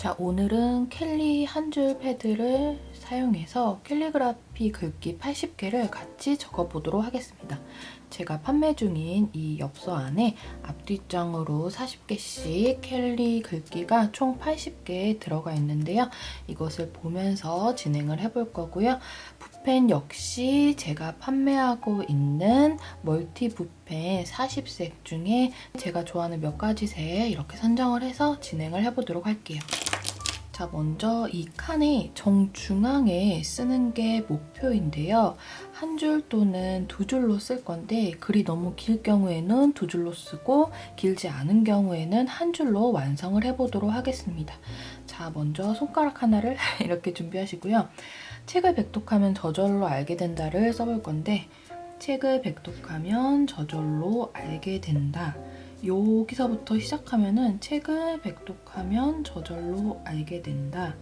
자, 오늘은 캘리 한 줄 패드를 사용해서 캘리그라피 글귀 80개를 같이 적어보도록 하겠습니다. 제가 판매 중인 이 엽서 안에 앞뒷장으로 40개씩 캘리 글귀가 총 80개 들어가 있는데요. 이것을 보면서 진행을 해볼 거고요. 붓펜 역시 제가 판매하고 있는 멀티 붓펜 40색 중에 제가 좋아하는 몇 가지 색 이렇게 선정을 해서 진행을 해보도록 할게요. 자, 먼저 이 칸의 정중앙에 쓰는 게 목표인데요. 한 줄 또는 두 줄로 쓸 건데 글이 너무 길 경우에는 두 줄로 쓰고 길지 않은 경우에는 한 줄로 완성을 해보도록 하겠습니다. 자, 먼저 손가락 하나를 이렇게 준비하시고요. 책을 백독하면 저절로 알게 된다를 써볼 건데 책을 백독하면 저절로 알게 된다. 여기서부터 시작하면은 책을 백독하면 저절로 알게 된다.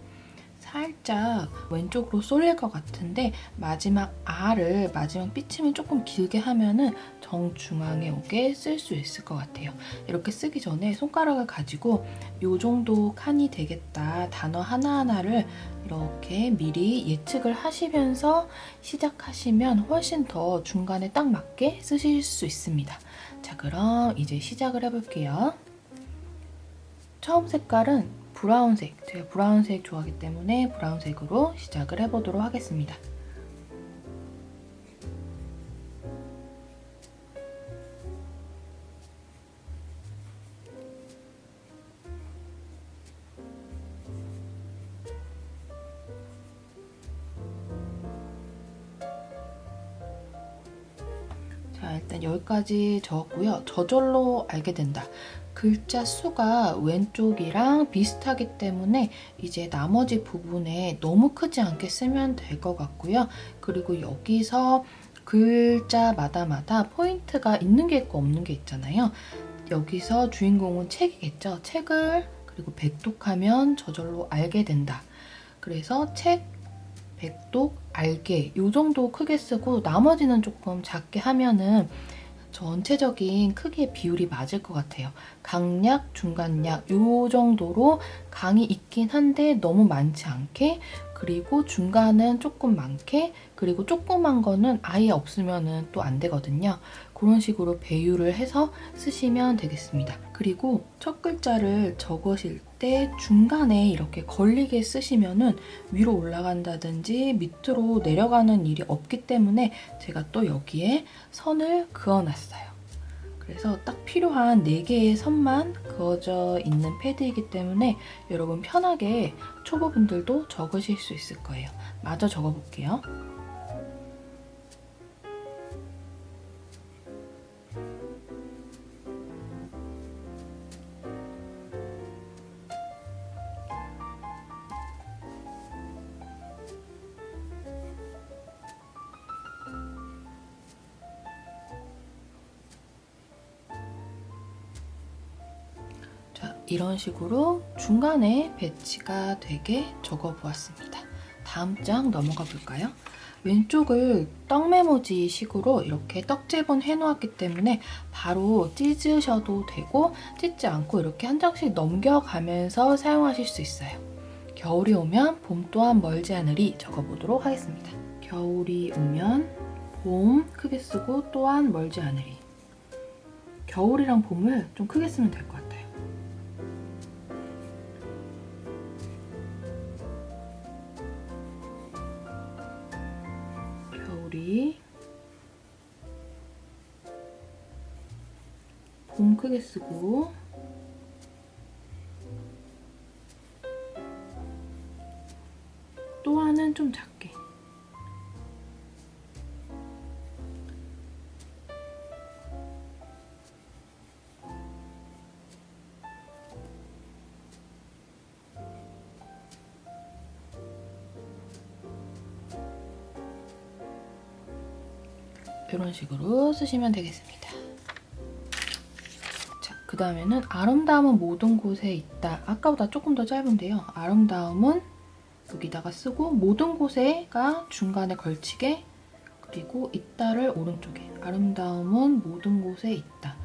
살짝 왼쪽으로 쏠릴 것 같은데 마지막 R을 마지막 삐침을 조금 길게 하면은 정중앙에 오게 쓸 수 있을 것 같아요. 이렇게 쓰기 전에 손가락을 가지고 이 정도 칸이 되겠다 단어 하나하나를 이렇게 미리 예측을 하시면서 시작하시면 훨씬 더 중간에 딱 맞게 쓰실 수 있습니다. 자 그럼 이제 시작을 해볼게요. 처음 색깔은 브라운색, 제가 브라운색 좋아하기 때문에 브라운색으로 시작을 해보도록 하겠습니다. 일단 여기까지 적었고요. 저절로 알게 된다. 글자 수가 왼쪽이랑 비슷하기 때문에 이제 나머지 부분에 너무 크지 않게 쓰면 될 것 같고요. 그리고 여기서 글자마다마다 포인트가 있는 게 있고 없는 게 있잖아요. 여기서 주인공은 책이겠죠. 책을 그리고 백독하면 저절로 알게 된다. 그래서 책, 백독, 알게 이 정도 크게 쓰고 나머지는 조금 작게 하면은 전체적인 크기의 비율이 맞을 것 같아요. 강약, 중간약 이 정도로 강이 있긴 한데 너무 많지 않게 그리고 중간은 조금 많게 그리고 조그만 거는 아예 없으면 또 안 되거든요. 그런 식으로 배율을 해서 쓰시면 되겠습니다. 그리고 첫 글자를 적으실 때 중간에 이렇게 걸리게 쓰시면 은 위로 올라간다든지 밑으로 내려가는 일이 없기 때문에 제가 또 여기에 선을 그어놨어요. 그래서 딱 필요한 4개의 선만 그어져 있는 패드이기 때문에 여러분 편하게 초보분들도 적으실 수 있을 거예요. 마저 적어볼게요. 이런 식으로 중간에 배치가 되게 적어보았습니다. 다음 장 넘어가 볼까요? 왼쪽을 떡메모지 식으로 이렇게 떡제본 해놓았기 때문에 바로 찢으셔도 되고 찢지 않고 이렇게 한 장씩 넘겨가면서 사용하실 수 있어요. 겨울이 오면 봄 또한 멀지 않으리 적어보도록 하겠습니다. 겨울이 오면 봄 크게 쓰고 또한 멀지 않으리 겨울이랑 봄을 좀 크게 쓰면 될것 같아요. 우리 봄 크게 쓰고 또 하나는 좀 작게 이런 식으로 쓰시면 되겠습니다. 자, 그 다음에는 아름다움은 모든 곳에 있다. 아까보다 조금 더 짧은데요. 아름다움은 여기다가 쓰고 모든 곳에가 중간에 걸치게 그리고 있다를 오른쪽에 아름다움은 모든 곳에 있다.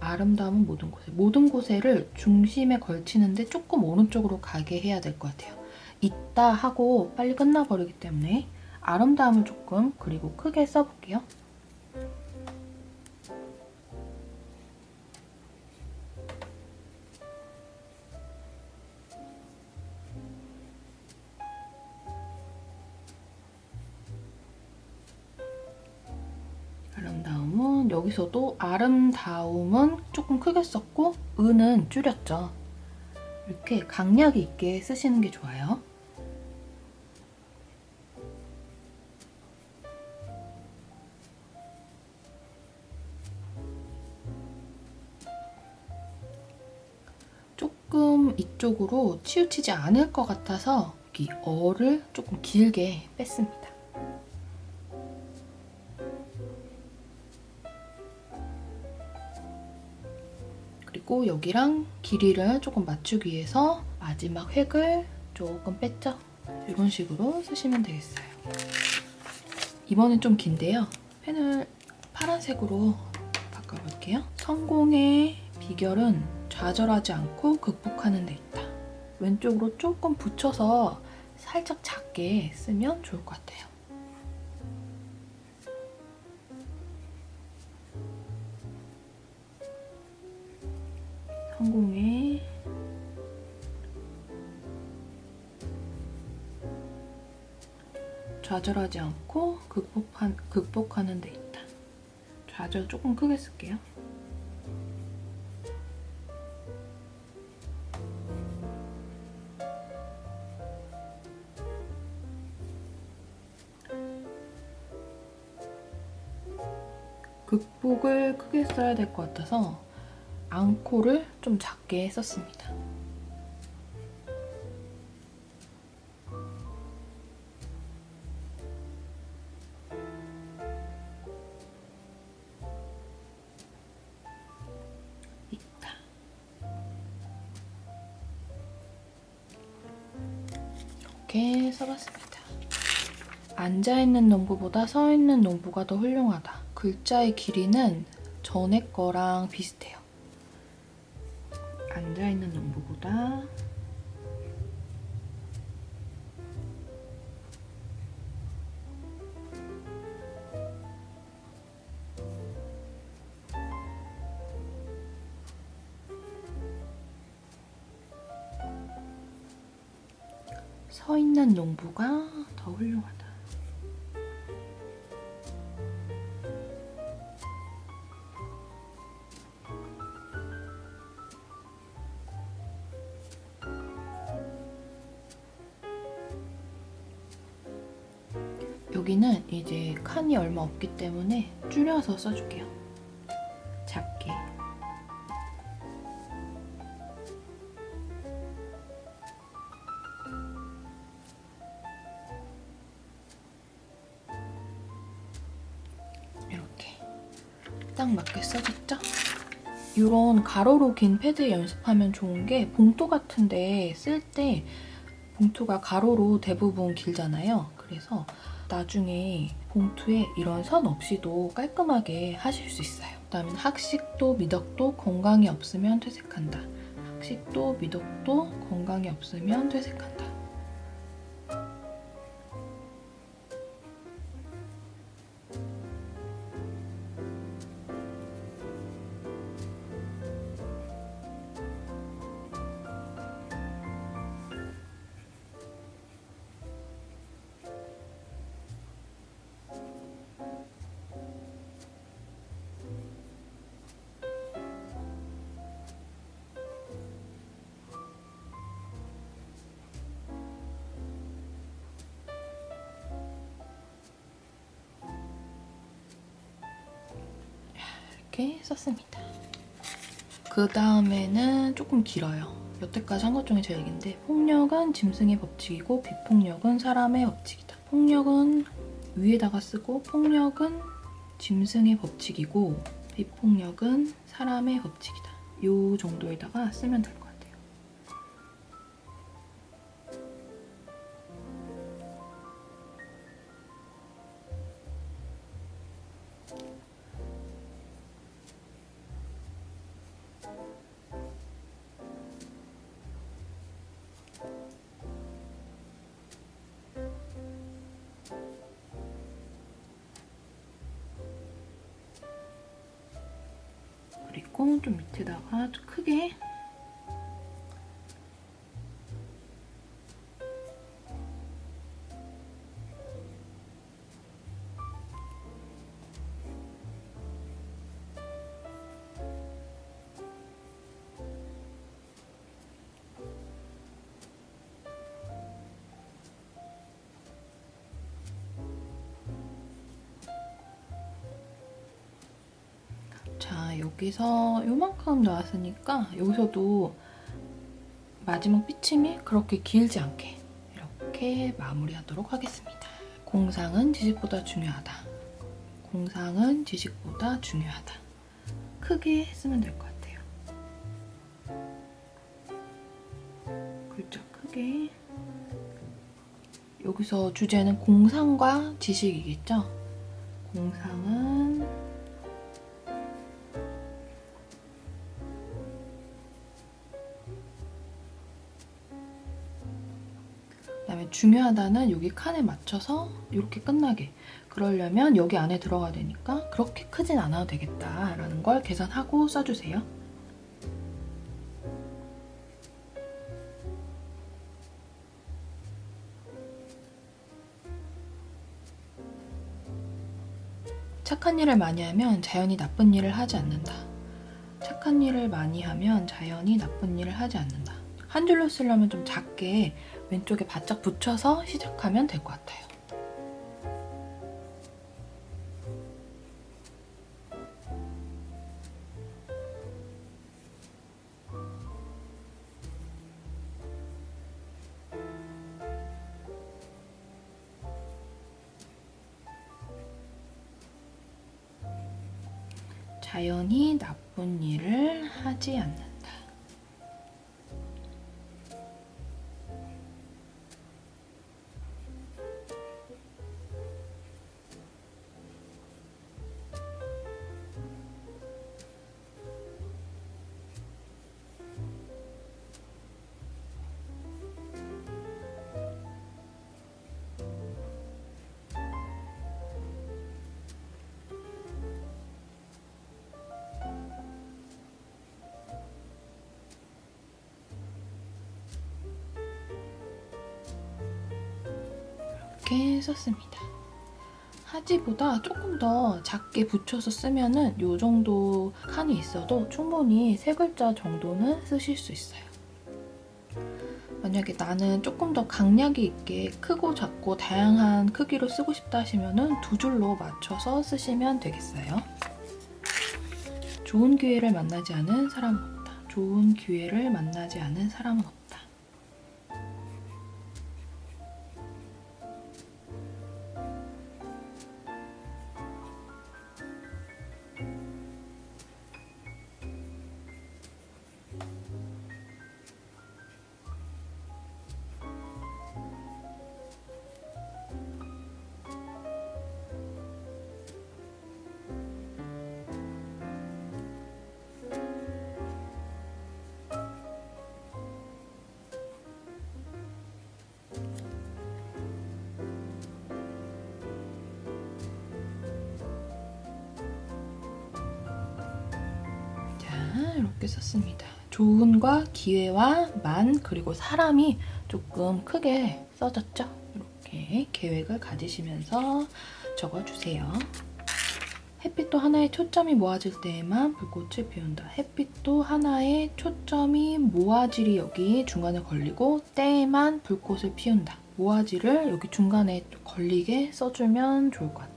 아름다움은 모든 곳에. 모든 곳에를 중심에 걸치는데 조금 오른쪽으로 가게 해야 될 것 같아요. 있다 하고 빨리 끝나버리기 때문에 아름다움을 조금 그리고 크게 써볼게요. 여기서도 아름다움은 조금 크게 썼고 은은 줄였죠. 이렇게 강약이 있게 쓰시는 게 좋아요. 조금 이쪽으로 치우치지 않을 것 같아서 이 어를 조금 길게 뺐습니다. 그리고 여기랑 길이를 조금 맞추기 위해서 마지막 획을 조금 뺐죠? 이런 식으로 쓰시면 되겠어요. 이번엔 좀 긴데요. 펜을 파란색으로 바꿔볼게요. 성공의 비결은 좌절하지 않고 극복하는 데 있다. 왼쪽으로 조금 붙여서 살짝 작게 쓰면 좋을 것 같아요. 성공의 좌절하지 않고 극복한, 극복하는 데 있다. 좌절 조금 크게 쓸게요. 극복을 크게 써야 될 것 같아서 앙코를 좀 작게. 있다. 이렇게 써봤습니다. 앉아있는 농부보다 서있는 농부가 더 훌륭하다. 글자의 길이는 전에 거랑 비슷해요. 앉아있는 농부보다 서 있는 농부가 더 훌륭하다. 칸이 얼마 없기 때문에 줄여서 써줄게요. 작게. 이렇게 딱 맞게 써줬죠? 이런 가로로 긴 패드 연습하면 좋은 게 봉투 같은데 쓸 때 봉투가 가로로 대부분 길잖아요. 그래서 나중에 봉투에 이런 선 없이도 깔끔하게 하실 수 있어요. 그 다음에 학식도 미덕도 건강이 없으면 퇴색한다. 학식도 미덕도 건강이 없으면 퇴색한다. 그 다음에는 조금 길어요. 여태까지 한 것 중에 제일 긴데 폭력은 짐승의 법칙이고 비폭력은 사람의 법칙이다. 폭력은 위에다가 쓰고 폭력은 짐승의 법칙이고 비폭력은 사람의 법칙이다. 이 정도에다가 쓰면 될 요. 그리고 좀 밑에다가 좀 크게 여기서 요만큼 나왔으니까 여기서도 마지막 피침이 그렇게 길지 않게 이렇게 마무리하도록 하겠습니다. 공상은 지식보다 중요하다. 공상은 지식보다 중요하다. 크게 쓰면 될 것 같아요. 글자 크게 여기서 주제는 공상과 지식이겠죠? 공상은 중요하다는 여기 칸에 맞춰서 이렇게 끝나게 그러려면 여기 안에 들어가야 되니까 그렇게 크진 않아도 되겠다라는 걸 계산하고 써주세요. 착한 일을 많이 하면 자연히 나쁜 일을 하지 않는다. 착한 일을 많이 하면 자연히 나쁜 일을 하지 않는다. 한 줄로 쓰려면 좀 작게 왼쪽에 바짝 붙여서 시작하면 될 것 같아요. 이렇게 썼습니다. 하지보다 조금 더 작게 붙여서 쓰면 은 이 정도 칸이 있어도 충분히 세 글자 정도는 쓰실 수 있어요. 만약에 나는 조금 더 강약이 있게 크고 작고 다양한 크기로 쓰고 싶다 하시면은 두 줄로 맞춰서 쓰시면 되겠어요. 좋은 기회를 만나지 않은 사람은 없다. 좋은 기회를 만나지 않은 사람은 없다. 좋은과 기회와 만 그리고 사람이 조금 크게 써졌죠? 이렇게 계획을 가지시면서 적어주세요. 햇빛도 하나의 초점이 모아질 때에만 불꽃을 피운다. 햇빛도 하나의 초점이 모아질이 여기 중간에 걸리고 때에만 불꽃을 피운다. 모아질을 여기 중간에 걸리게 써주면 좋을 것 같아요.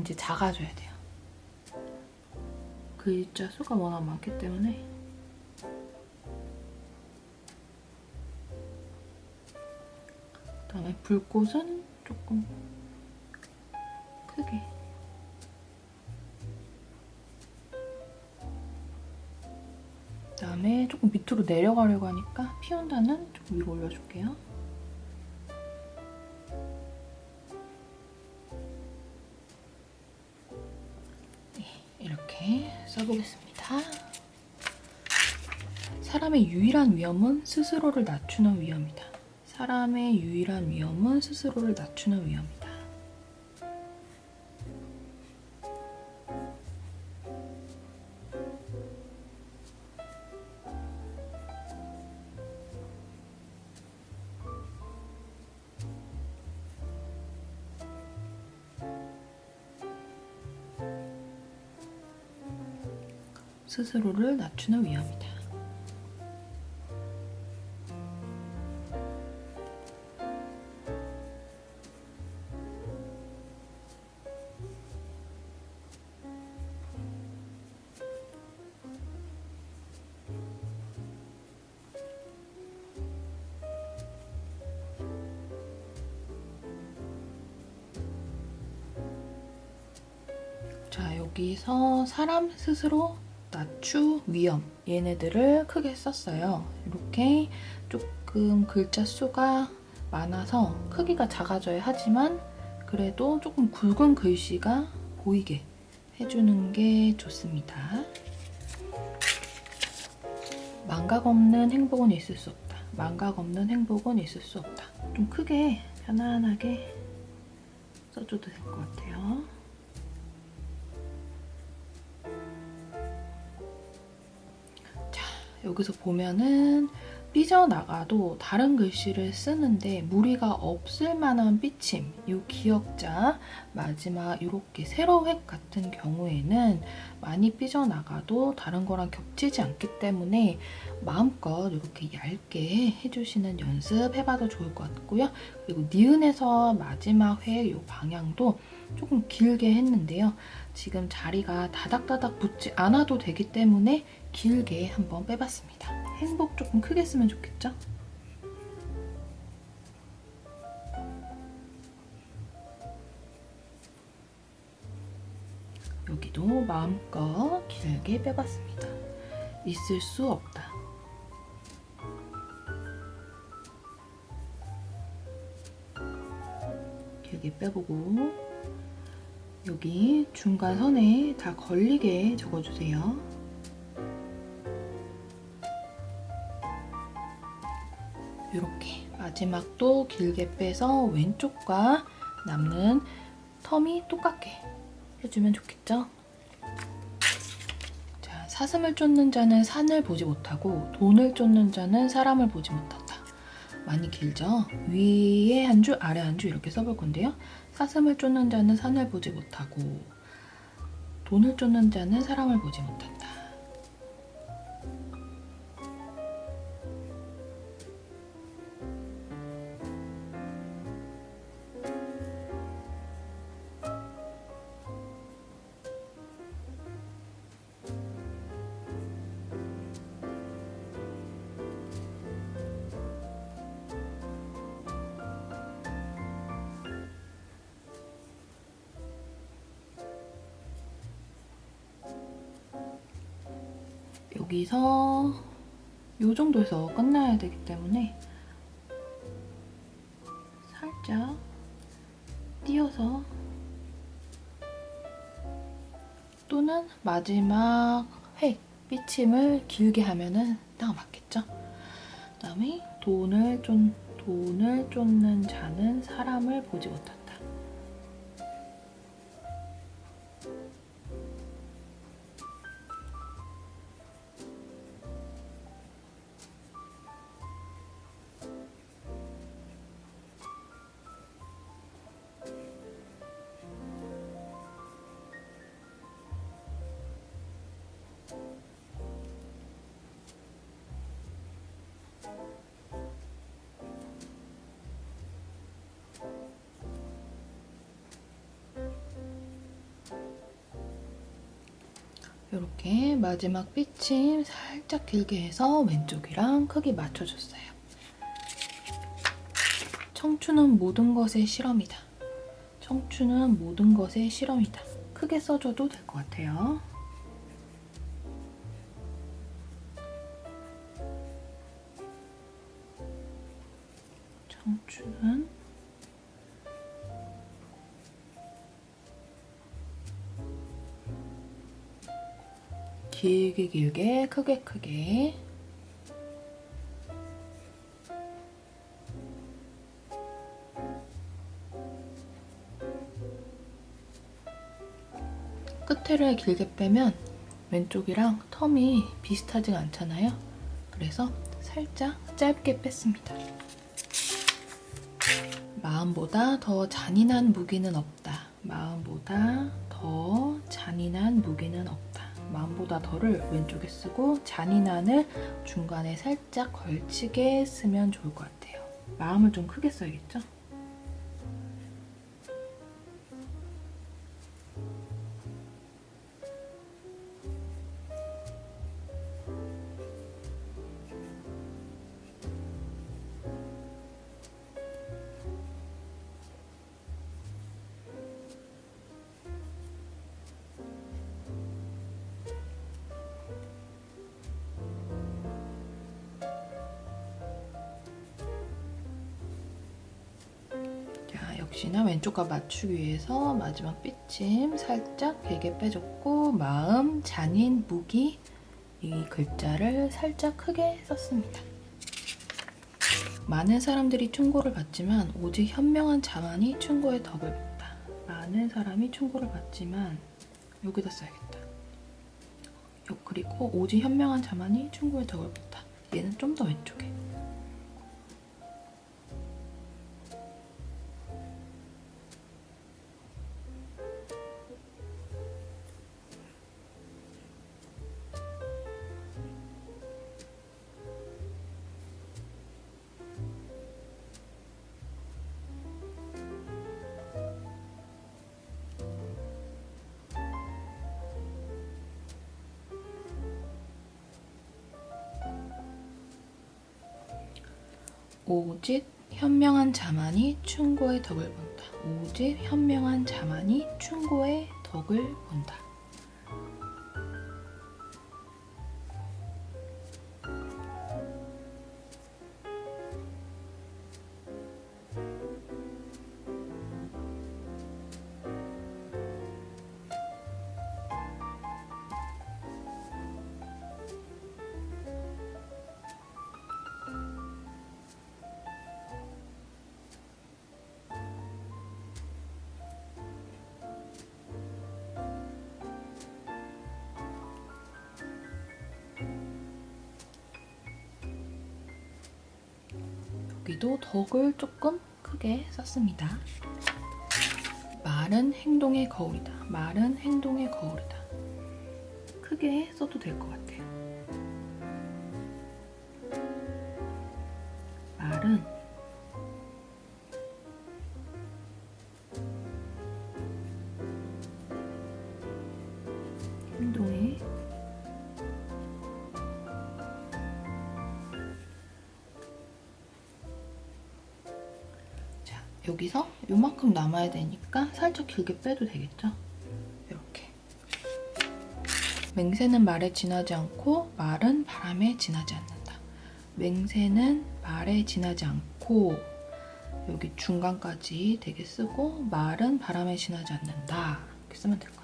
이제 작아져야 돼요. 그 글자 수가 워낙 많기 때문에 그다음에 불꽃은 조금 크게 그다음에 조금 밑으로 내려가려고 하니까 피운다는 조금 위로 올려줄게요. 이렇게 써보겠습니다. 사람의 유일한 위험은 스스로를 낮추는 위험이다. 사람의 유일한 위험은 스스로를 낮추는 위험이다. 스스로를 낮추는 위험이다. 자, 여기서 사람 스스로 낮추 위험 얘네들을 크게 썼어요. 이렇게 조금 글자 수가 많아서 크기가 작아져야 하지만 그래도 조금 굵은 글씨가 보이게 해주는 게 좋습니다. 망각 없는 행복은 있을 수 없다. 망각 없는 행복은 있을 수 없다. 좀 크게 편안하게 써줘도 될 것 같아요. 여기서 보면은 삐져나가도 다른 글씨를 쓰는데 무리가 없을 만한 삐침, 이 기역자 마지막 이렇게 세로획 같은 경우에는 많이 삐져나가도 다른 거랑 겹치지 않기 때문에 마음껏 이렇게 얇게 해주시는 연습 해봐도 좋을 것 같고요. 그리고 니은에서 마지막 획 이 방향도 조금 길게 했는데요. 지금 자리가 다닥다닥 붙지 않아도 되기 때문에 길게 한번 빼봤습니다. 행복 조금 크게 쓰면 좋겠죠? 여기도 마음껏 길게 빼봤습니다. 있을 수 없다. 길게 빼보고 여기 중간 선에 다 걸리게 적어주세요. 마지막도 길게 빼서 왼쪽과 남는 텀이 똑같게 해주면 좋겠죠? 자, 사슴을 쫓는 자는 산을 보지 못하고 돈을 쫓는 자는 사람을 보지 못한다. 많이 길죠? 위에 한 줄, 아래 한 줄 이렇게 써볼 건데요. 사슴을 쫓는 자는 산을 보지 못하고 돈을 쫓는 자는 사람을 보지 못한다. 여기서 이 정도에서 끝나야 되기 때문에 살짝 띄어서 또는 마지막 획, 삐침을 길게 하면은 딱 맞겠죠? 그다음에 돈을 쫓 돈을 쫓는 자는 사람을 보지 못한다. 마지막 삐침 살짝 길게 해서 왼쪽이랑 크기 맞춰줬어요. 청춘은 모든 것의 실험이다. 청춘은 모든 것의 실험이다. 크게 써줘도 될 것 같아요. 청춘은 길게 길게 크게 크게 끝에를 길게 빼면 왼쪽이랑 텀이 비슷하지가 않잖아요. 그래서 살짝 짧게 뺐습니다. 마음보다 더 잔인한 무기는 없다. 마음보다 더 잔인한 무기는 없다. 마음보다 더를 왼쪽에 쓰고 잔인한을 중간에 살짝 걸치게 쓰면 좋을 것 같아요. 마음을 좀 크게 써야겠죠? 왼쪽과 맞추기 위해서 마지막 삐침 살짝 길게 빼줬고 마음, 잔인, 무기 이 글자를 살짝 크게 썼습니다. 많은 사람들이 충고를 받지만 오직 현명한 자만이 충고의 덕을 본다. 많은 사람이 충고를 받지만 여기다 써야겠다. 요- 그리고 오직 현명한 자만이 충고의 덕을 본다. 얘는 좀 더 왼쪽에. 오직 현명한 자만이 충고의 덕을 본다. 오직 현명한 자만이 충고의 덕을 본다. 덕을 조금 크게 썼습니다. 말은 행동의 거울이다. 말은 행동의 거울이다. 크게 써도 될 것 같아요. 남아야 되니까 살짝 길게 빼도 되겠죠? 이렇게. 맹세는 말에 지나지 않고 말은 바람에 지나지 않는다. 맹세는 말에 지나지 않고 여기 중간까지 되게 쓰고 말은 바람에 지나지 않는다. 이렇게 쓰면 될 것 같아요.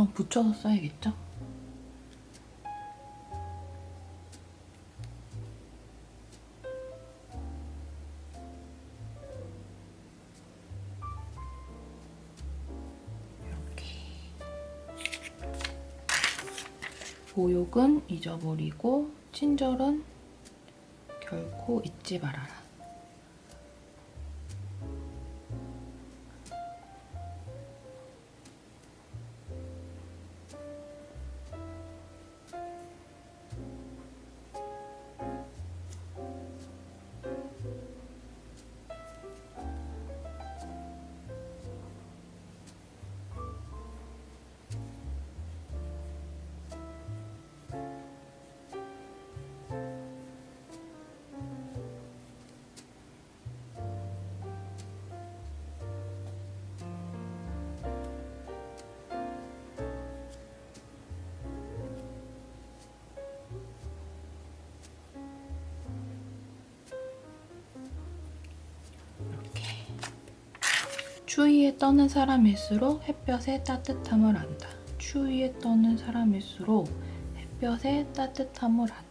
전 붙여서 써야겠죠? 이렇게 모욕은 잊어버리고 친절은 결코 잊지 말아라 떠는 사람일수록 햇볕의 따뜻함을 안다. 추위에 떠는 사람일수록 햇볕의 따뜻함을 안다.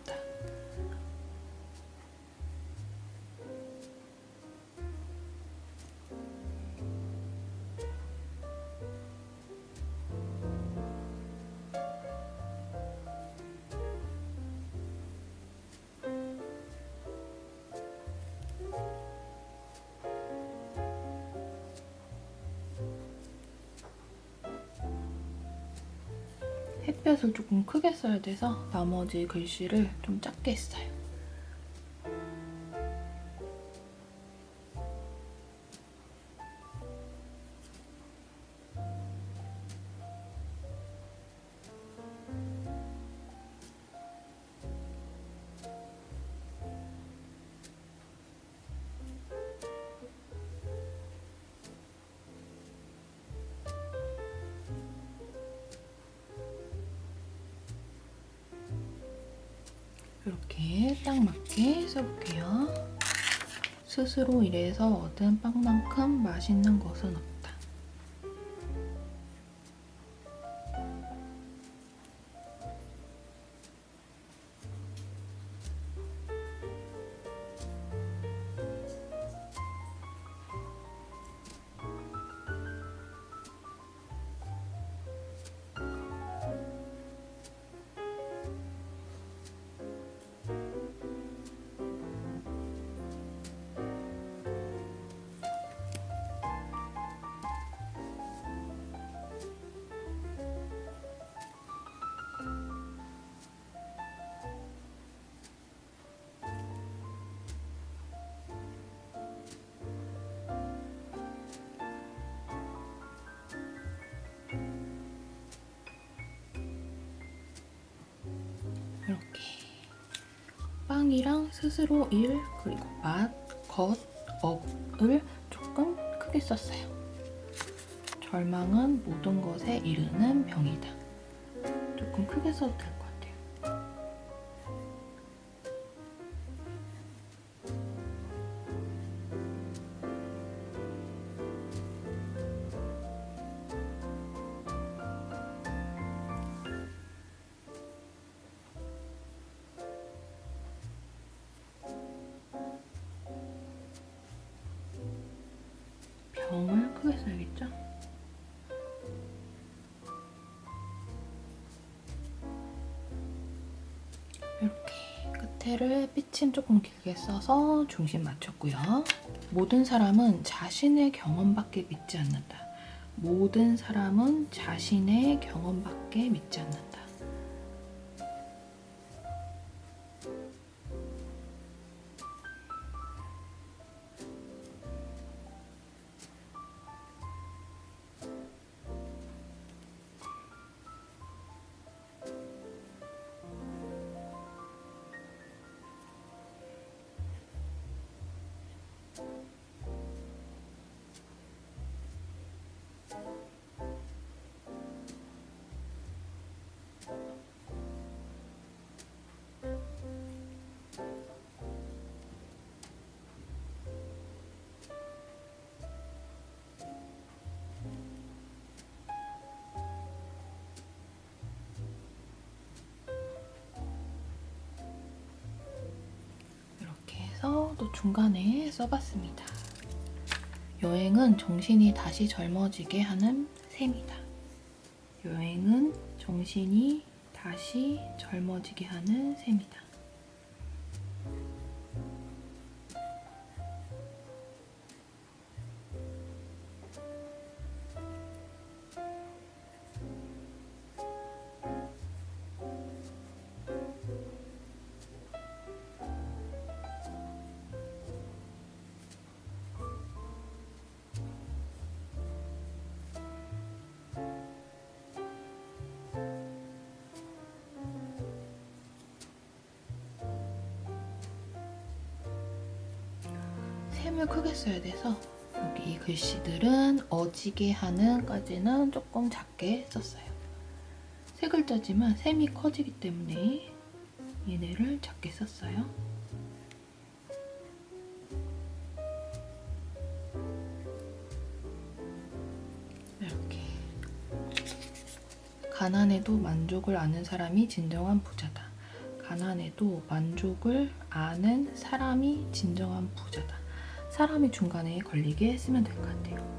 햇볕을 조금 크게 써야 돼서 나머지 글씨를 좀 작게 써요. 스스로 일해서 얻은 빵만큼 맛있는 것은 없다. 빵이랑 스스로 일 그리고 맛, 겉, 업을 조금 크게 썼어요. 절망은 모든 것에 이르는 병이다. 조금 크게 써도 될것 같아요. 삐침 조금 길게 써서 중심 맞췄고요. 모든 사람은 자신의 경험밖에 믿지 않는다. 모든 사람은 자신의 경험밖에 믿지 않는다. 중간에 써봤습니다. 여행은 정신이 다시 젊어지게 하는 셈이다. 여행은 정신이 다시 젊어지게 하는 셈이다. 써야 돼서 여기 이 글씨들은 어지게 하는 까지는 조금 작게 썼어요. 세 글자지만 셈이 커지기 때문에 얘네를 작게 썼어요. 이렇게 가난해도 만족을 아는 사람이 진정한 부자다. 가난해도 만족을 아는 사람이 진정한 부자다. 사람이 중간에 걸리게 쓰면 될 것 같아요.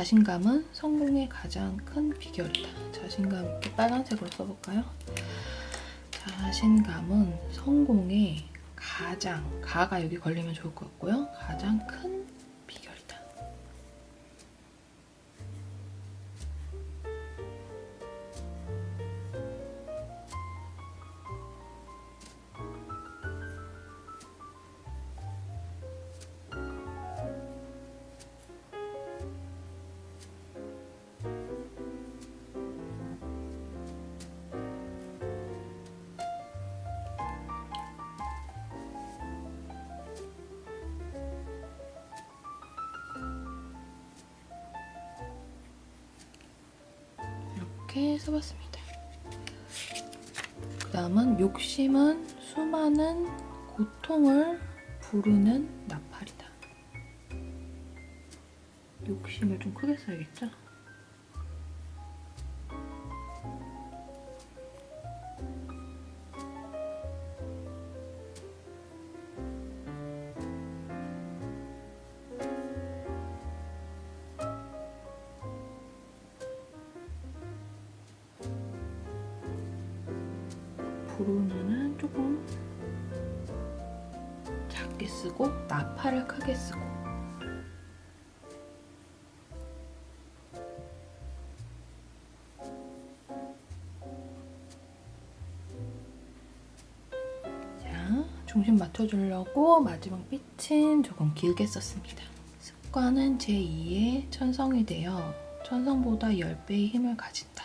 자신감은 성공의 가장 큰 비결이다. 자신감 있게 빨간색으로 써볼까요? 자신감은 성공의 가장, 가가 여기 걸리면 좋을 것 같고요. 가장 큰 이렇게 써봤습니다. 그 다음은 욕심은 수많은 고통을 부르는 나팔이다. 욕심을 좀 크게 써야겠죠? 맞춰주려고 마지막 빛은 조금 길게 썼습니다. 습관은 제2의 천성이 되어 천성보다 10배의 힘을 가진다.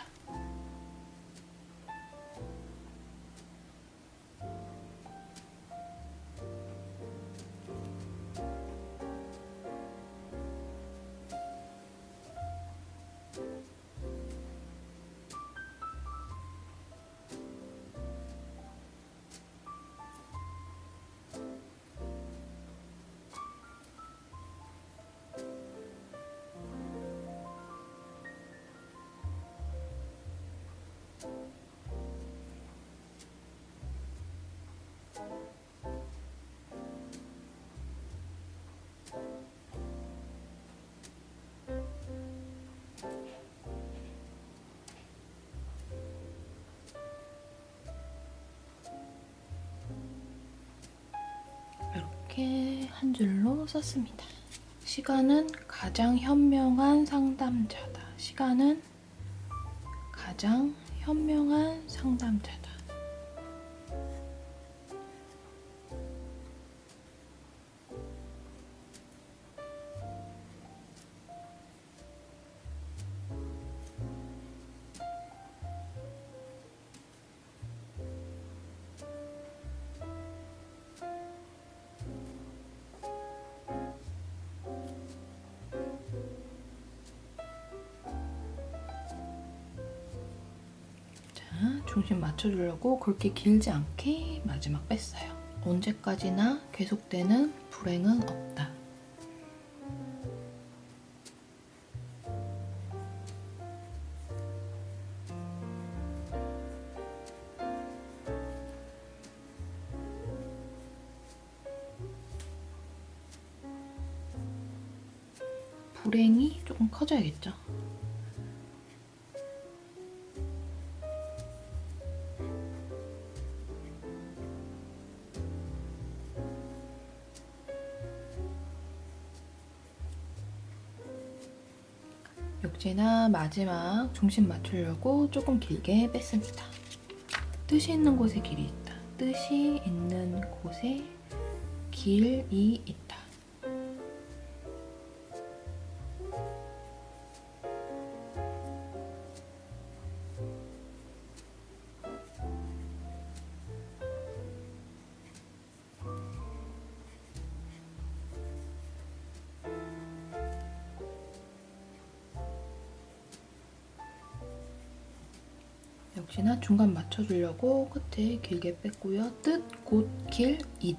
줄로 썼습니다. 시간은 가장 현명한 상담자다. 시간은 가장 현명한 상담자 중심 맞춰주려고 그렇게 길지 않게 마지막 뺐어요. 언제까지나 계속되는 불행은 없다. 마지막 중심 맞추려고 조금 길게 뺐습니다. 뜻이 있는 곳에 길이 있다. 뜻이 있는 곳에 길이 있다. 중간 맞춰주려고 끝에 길게 뺐고요. 뜻, 곳, 길, 잇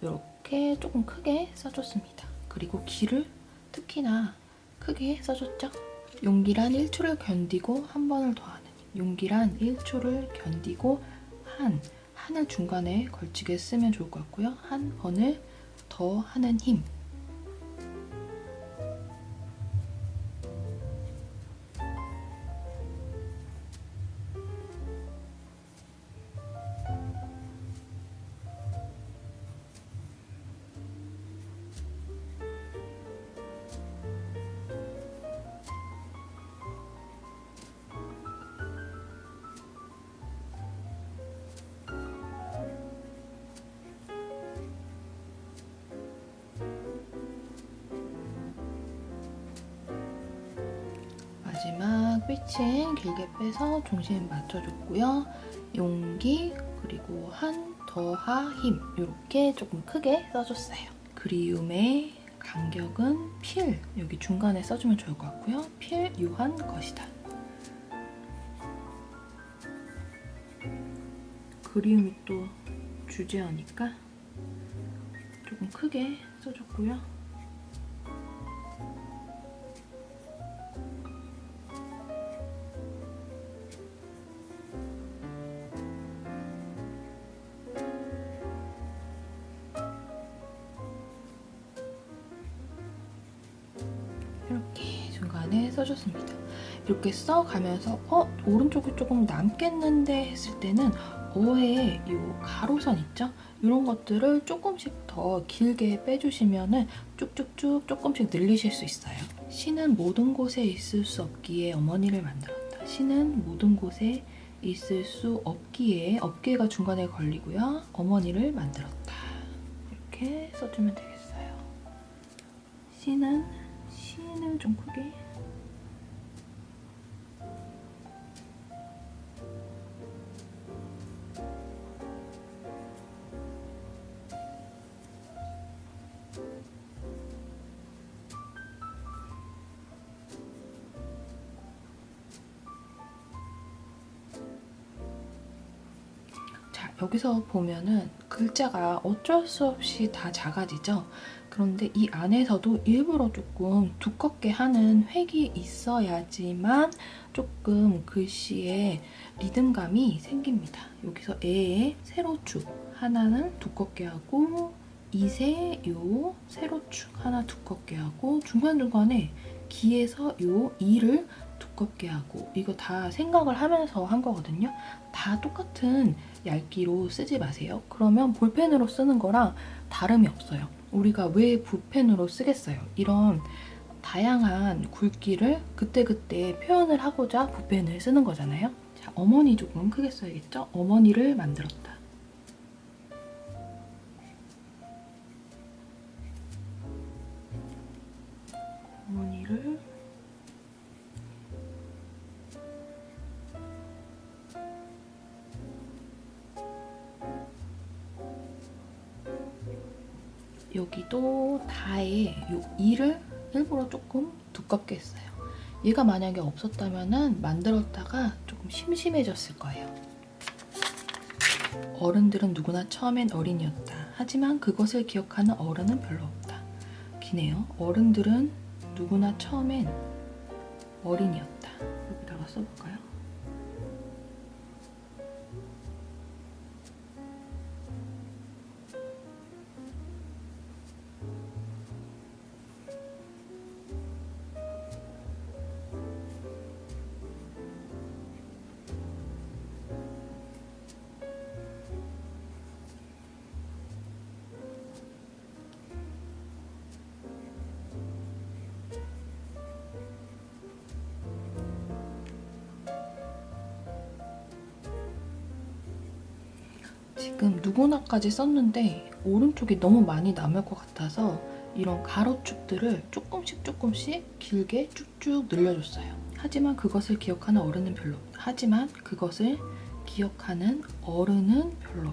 이렇게 조금 크게 써줬습니다. 그리고 길을 특히나 크게 써줬죠. 용기란 1초를 견디고 한 번을 더하는 용기란 1초를 견디고 한, 한을 중간에 걸치게 쓰면 좋을 것 같고요. 한 번을 더 하는 힘 삐칭 길게 빼서 중심 맞춰줬고요. 용기 그리고 한 더하 힘 이렇게 조금 크게 써줬어요. 그리움의 간격은 필 여기 중간에 써주면 좋을 것 같고요. 필요한 것이다. 그리움이 또 주제어니까 조금 크게 써줬고요. 이렇게 써가면서 어? 오른쪽이 조금 남겠는데 했을 때는 어의 이 가로선 있죠? 이런 것들을 조금씩 더 길게 빼주시면 쭉쭉쭉 조금씩 늘리실 수 있어요. 신은 모든 곳에 있을 수 없기에 어머니를 만들었다. 신은 모든 곳에 있을 수 없기에 없기가 중간에 걸리고요. 어머니를 만들었다. 이렇게 써주면 되겠어요. 신은 신을 좀 크게 여기서 보면은 글자가 어쩔 수 없이 다 작아지죠? 그런데 이 안에서도 일부러 조금 두껍게 하는 획이 있어야지만 조금 글씨에 리듬감이 생깁니다. 여기서 에의 세로축 하나는 두껍게 하고 이세 요 세로축 하나 두껍게 하고 중간중간에 기에서 요 이를 두껍게 하고 이거 다 생각을 하면서 한 거거든요. 다 똑같은 얇기로 쓰지 마세요. 그러면 볼펜으로 쓰는 거랑 다름이 없어요. 우리가 왜 붓펜으로 쓰겠어요? 이런 다양한 굵기를 그때그때 표현을 하고자 붓펜을 쓰는 거잖아요. 자, 어머니 조금 크게 써야겠죠? 어머니를 만들었다. 여기도 다에 요 이를 일부러 조금 두껍게 했어요. 얘가 만약에 없었다면 만들었다가 조금 심심해졌을 거예요. 어른들은 누구나 처음엔 어린이였다. 하지만 그것을 기억하는 어른은 별로 없다. 기네요. 어른들은 누구나 처음엔 어린이였다. 여기다가 써볼까요? 누구나까지 썼는데 오른쪽이 너무 많이 남을 것 같아서 이런 가로축들을 조금씩 조금씩 길게 쭉쭉 늘려줬어요. 하지만 그것을 기억하는 어른은 별로. 하지만 그것을 기억하는 어른은 별로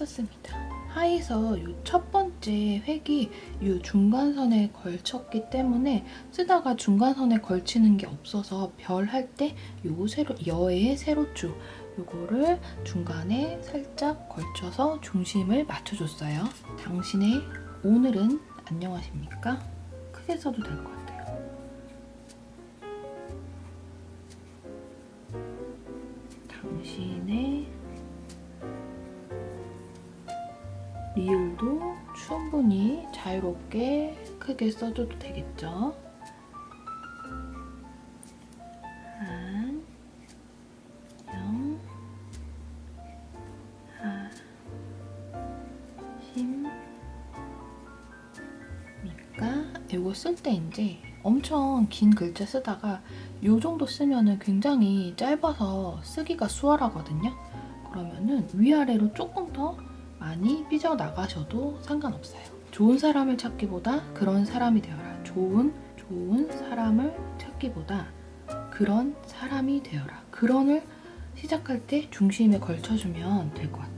썼습니다. 하에서 이첫 번째 획이 이 중간선에 걸쳤기 때문에 쓰다가 중간선에 걸치는 게 없어서 별 할 때 요 세로 여의 세로줄 요거를 중간에 살짝 걸쳐서 중심을 맞춰줬어요. 당신의 오늘은 안녕하십니까? 크게 써도 될 것 같아요. 당신의 리을도 충분히 자유롭게 크게 써줘도 되겠죠. 이거 쓸 때 이제 엄청 긴 글자 쓰다가 이 정도 쓰면은 굉장히 짧아서 쓰기가 수월하거든요. 그러면은 위아래로 조금 더 많이 삐져나가셔도 상관없어요. 좋은 사람을 찾기보다 그런 사람이 되어라. 좋은, 좋은 사람을 찾기보다 그런 사람이 되어라. 그런을 시작할 때 중심에 걸쳐주면 될 것 같아요.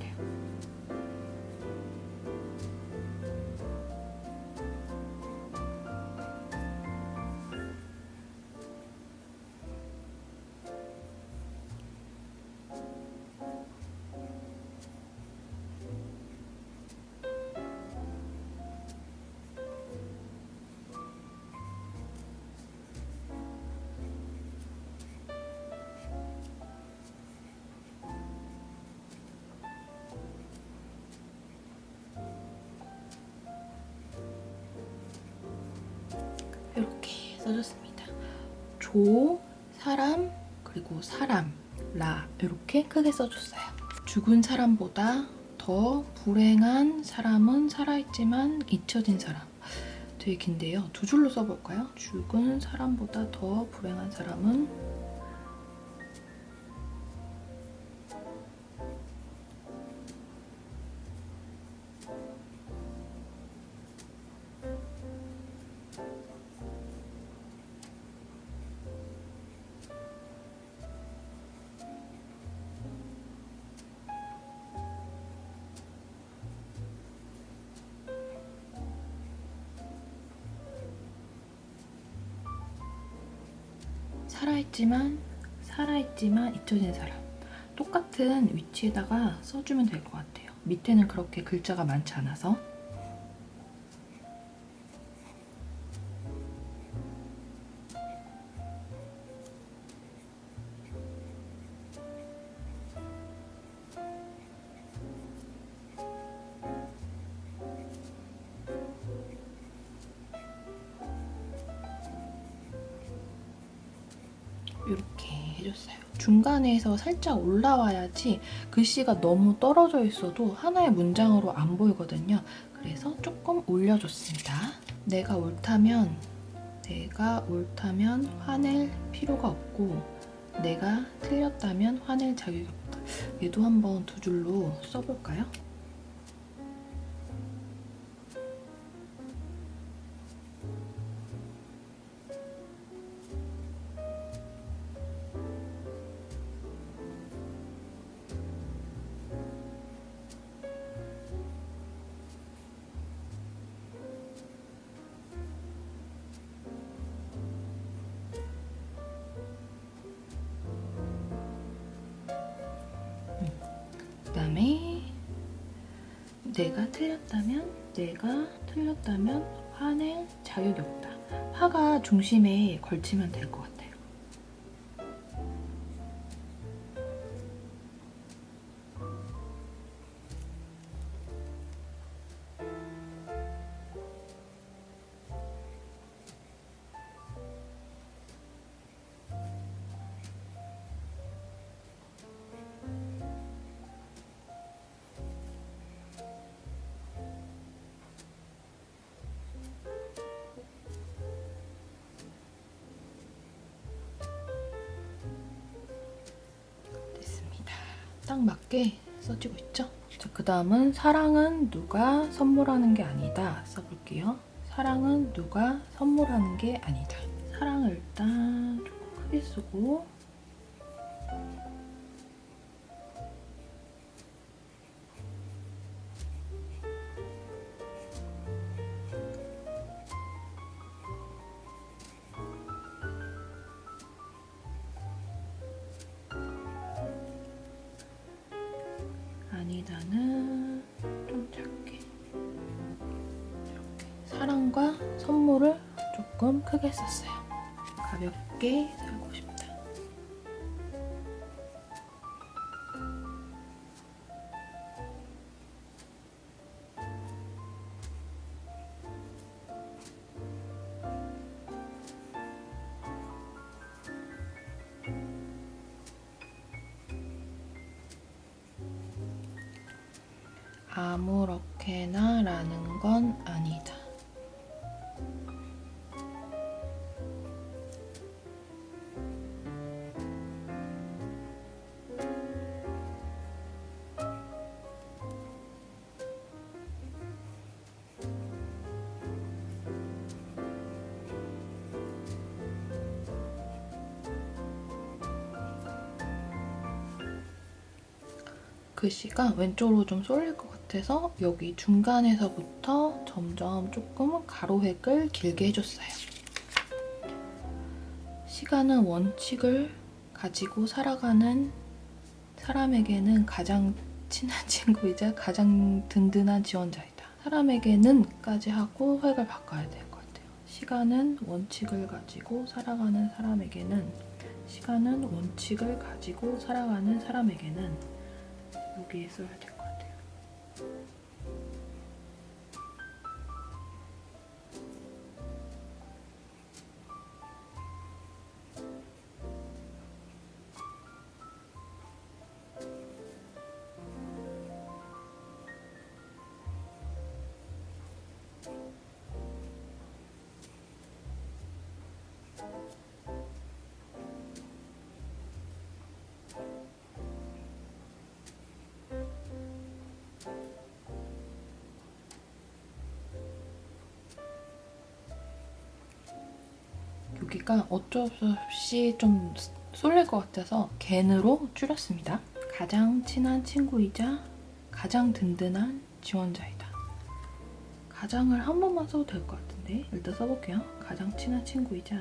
조, 사람, 그리고 사람, 라 이렇게 크게 써줬어요. 죽은 사람보다 더 불행한 사람은 살아있지만 잊혀진 사람. 되게 긴데요. 두 줄로 써볼까요? 죽은 사람보다 더 불행한 사람은 살아있지만 살아있지만 잊혀진 사람 똑같은 위치에다가 써주면 될 것 같아요. 밑에는 그렇게 글자가 많지 않아서 해줬어요. 중간에서 살짝 올라와야지 글씨가 너무 떨어져 있어도 하나의 문장으로 안 보이거든요. 그래서 조금 올려줬습니다. 내가 옳다면 내가 옳다면 화낼 필요가 없고 내가 틀렸다면 화낼 자격이 없다. 얘도 한번 두 줄로 써볼까요? 중심에 걸치면 될 것 같아요. 딱 맞게 써지고 있죠? 자, 그 다음은 사랑은 누가 선물하는 게 아니다 써볼게요. 사랑은 누가 선물하는 게 아니다. 사랑을 일단 조금 크게 쓰고 아무렇게나 라는 건 아니다. 글씨가 왼쪽으로 좀 쏠릴 것 같아서 여기 중간에서부터 점점 조금 가로획을 길게 해줬어요. 시간은 원칙을 가지고 살아가는 사람에게는 가장 친한 친구이자 가장 든든한 지원자이다. 사람에게는까지 하고 획을 바꿔야 될 것 같아요. 시간은 원칙을 가지고 살아가는 사람에게는 시간은 원칙을 가지고 살아가는 사람에게는 여기에 써야 될 것 같아요. 여기가 어쩔 수 없이 좀 쏠릴 것 같아서 갠으로 줄였습니다. 가장 친한 친구이자 가장 든든한 지원자이다. 가장을 한 번만 써도 될 것 같은데 일단 써볼게요. 가장 친한 친구이자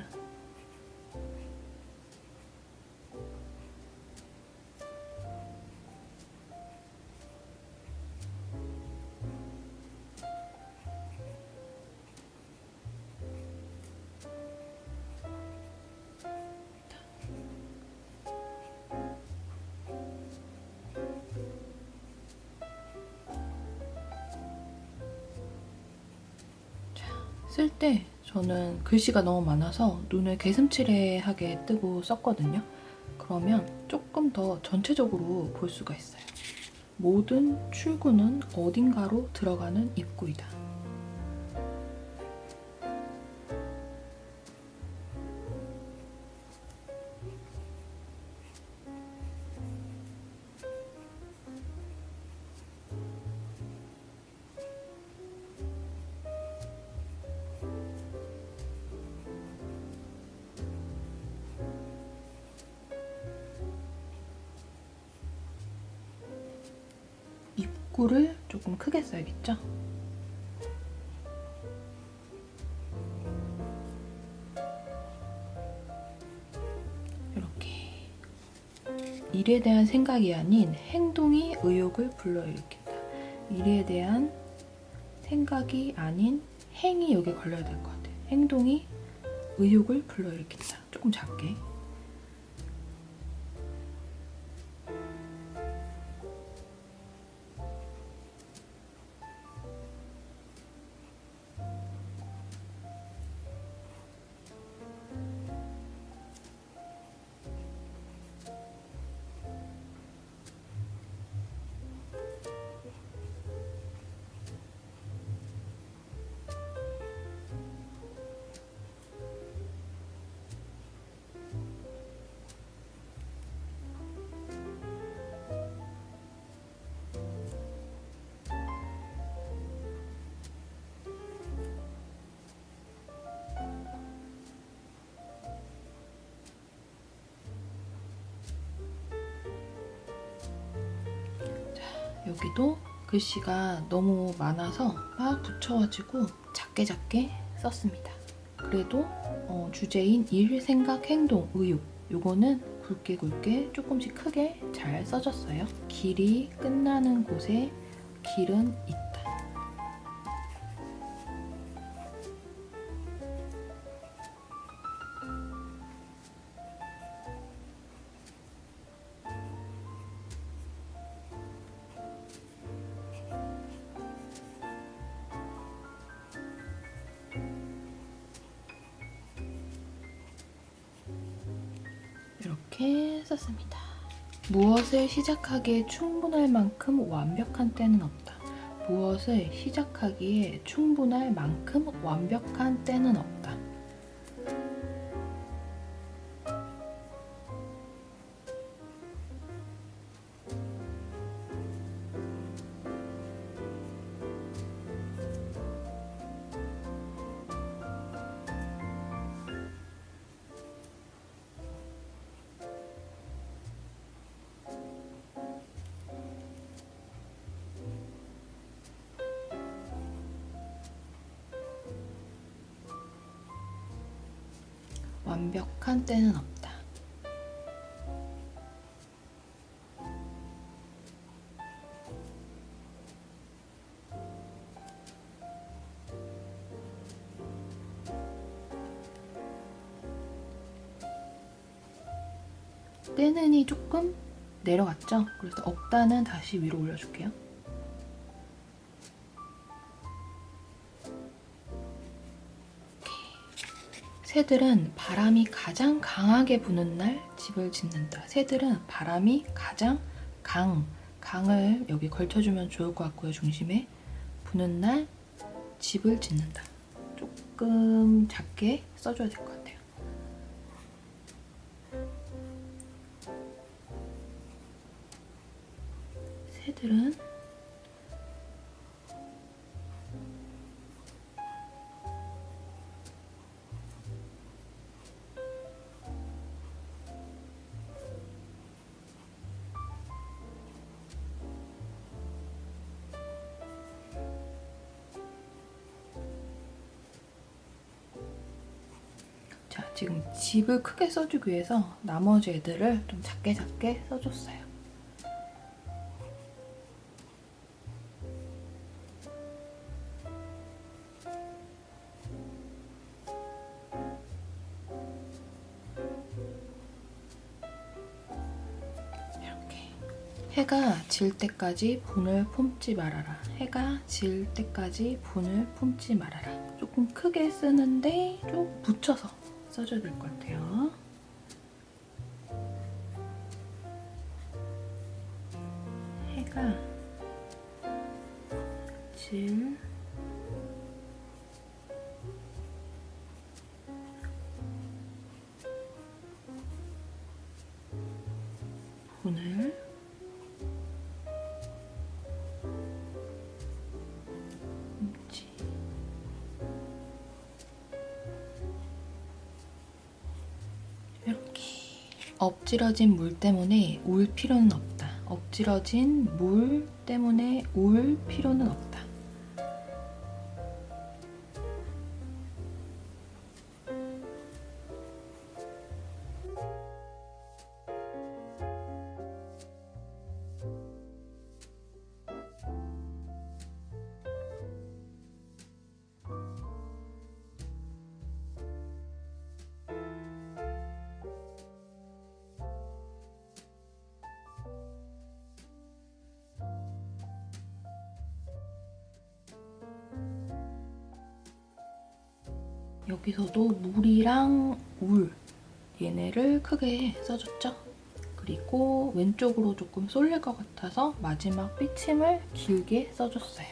쓸 때 저는 글씨가 너무 많아서 눈을 개슴츠레하게 뜨고 썼거든요. 그러면 조금 더 전체적으로 볼 수가 있어요. 모든 출구는 어딘가로 들어가는 입구이다. 일에 대한 생각이 아닌 행동이 의욕을 불러일으킨다. 일에 대한 생각이 아닌 행이 여기 걸려야 될 것 같아요. 행동이 의욕을 불러일으킨다. 조금 작게. 글씨가 너무 많아서 막 붙여가지고 작게 작게 썼습니다. 그래도 어, 주제인 일, 생각, 행동, 의욕 요거는 굵게 굵게 조금씩 크게 잘 써졌어요. 길이 끝나는 곳에 길은 있다. 이렇게 썼습니다. 무엇을 시작하기에 충분할 만큼 완벽한 때는 없다. 무엇을 시작하기에 충분할 만큼 완벽한 때는 없다. 때는 없다. 때는이 조금 내려갔죠? 그래서 없다는 다시 위로 올려줄게요. 새들은 바람이 가장 강하게 부는 날 집을 짓는다. 새들은 바람이 가장 강, 강을 여기 걸쳐주면 좋을 것 같고요. 중심에 부는 날 집을 짓는다. 조금 작게 써줘야 될 것 같아요. 집을 크게 써주기 위해서 나머지 애들을 좀 작게 작게 써줬어요. 이렇게 해가 질 때까지 분을 품지 말아라. 해가 질 때까지 분을 품지 말아라. 조금 크게 쓰는데 좀 붙여서 써줘야 될 것 같아요. 엎질러진 물 때문에 울 필요는 없다. 엎질러진 물 때문에 울 필요는 없다. 여기서도 물이랑 울 얘네를 크게 써줬죠? 그리고 왼쪽으로 조금 쏠릴 것 같아서 마지막 삐침을 길게 써줬어요.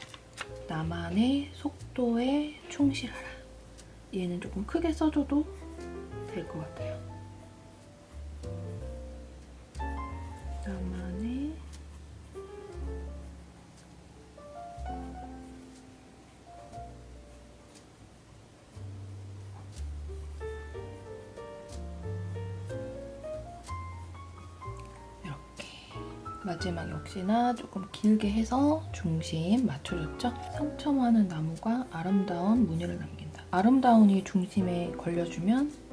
나만의 속도에 충실하라. 얘는 조금 크게 써줘도 될 것 같아요. 역시나 조금 길게 해서 중심 맞춰줬죠? 상처 많은 나무가 아름다운 무늬를 남긴다. 아름다운이 중심에 걸려주면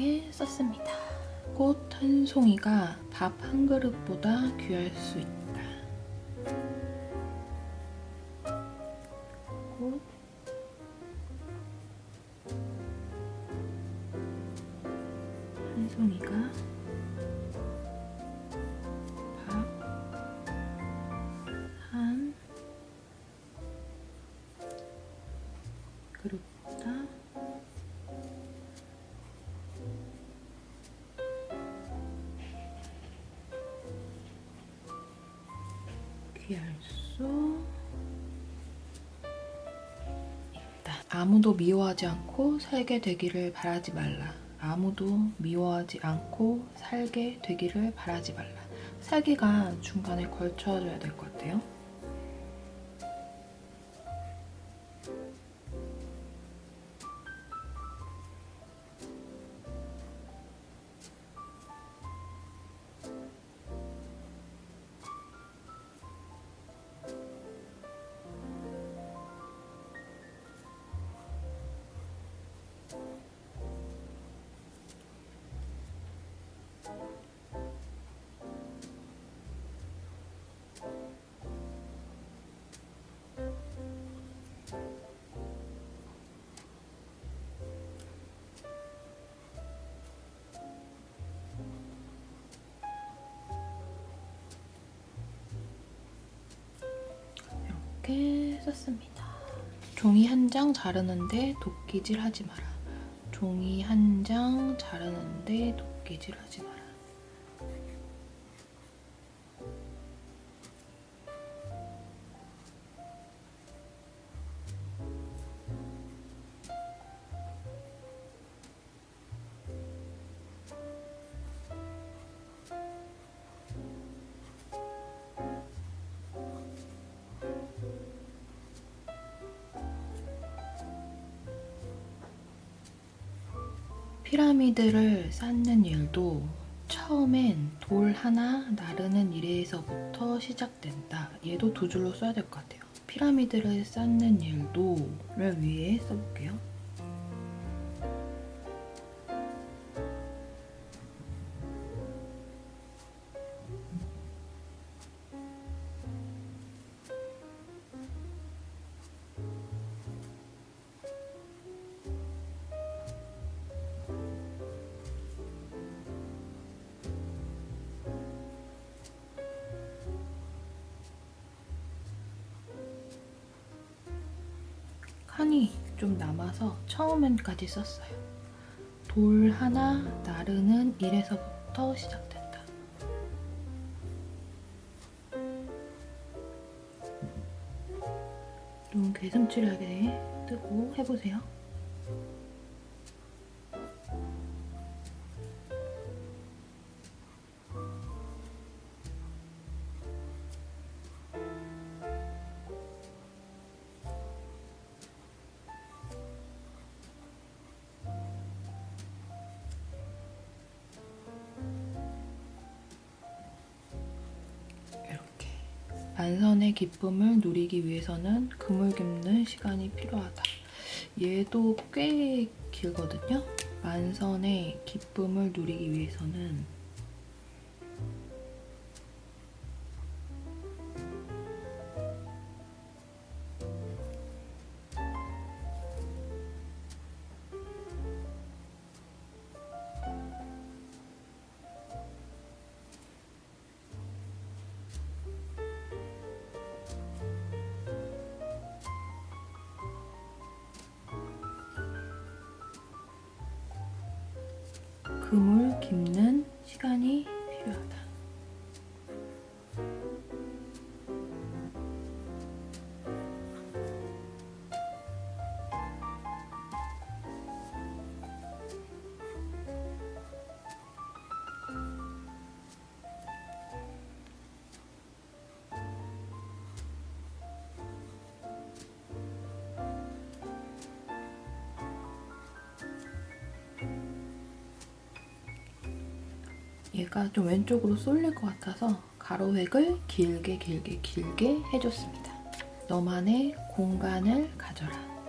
이렇게 썼습니다. 꽃 한 송이가 밥 한 그릇보다 귀할 수 있다. 아무도 미워하지 않고 살게 되기를 바라지 말라. 아무도 미워하지 않고 살게 되기를 바라지 말라. 살기가 중간에 걸쳐져야 될 것 같아요. 종이 한 장 자르는데 도끼질 하지 마라. 종이 한 장 자르는데 도끼질 하지 마라. 피라미드를 쌓는 일도 처음엔 돌 하나 나르는 일에서부터 시작된다. 얘도 두 줄로 써야 될 것 같아요. 피라미드를 쌓는 일도를 위해 써볼게요. 처음엔까지 썼어요. 돌 하나 나르는 일에서부터 부터 시작된다. 눈 괴슴칠하게 뜨고 해보세요. 기쁨을 누리기 위해서는 깁는 시간이 필요하다. 얘도 꽤 길거든요. 만선의 기쁨을 누리기 위해서는 얘가 좀 왼쪽으로 쏠릴 것 같아서 가로획을 길게 길게 길게 해줬습니다. 너만의 공간을 가져라.